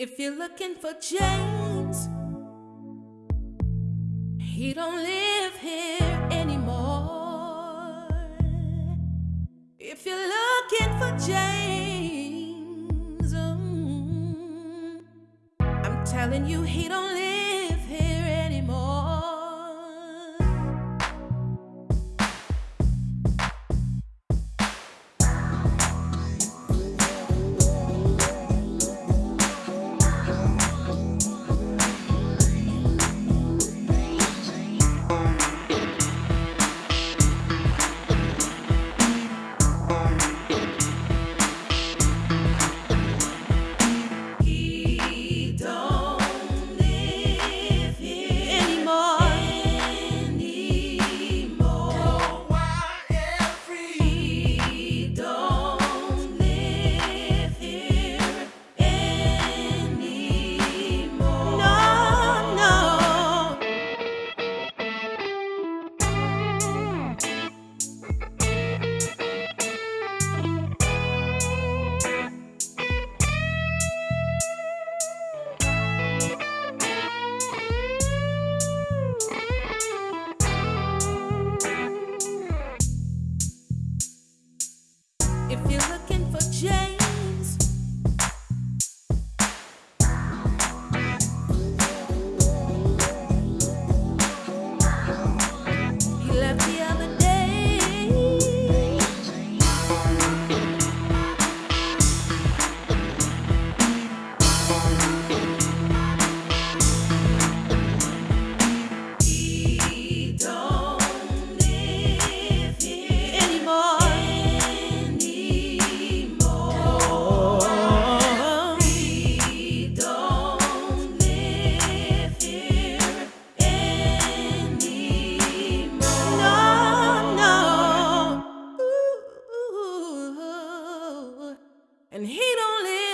If you're looking for James, he don't live here anymore. If you're looking for James, mm, I'm telling you, he don't live he left and he don't live.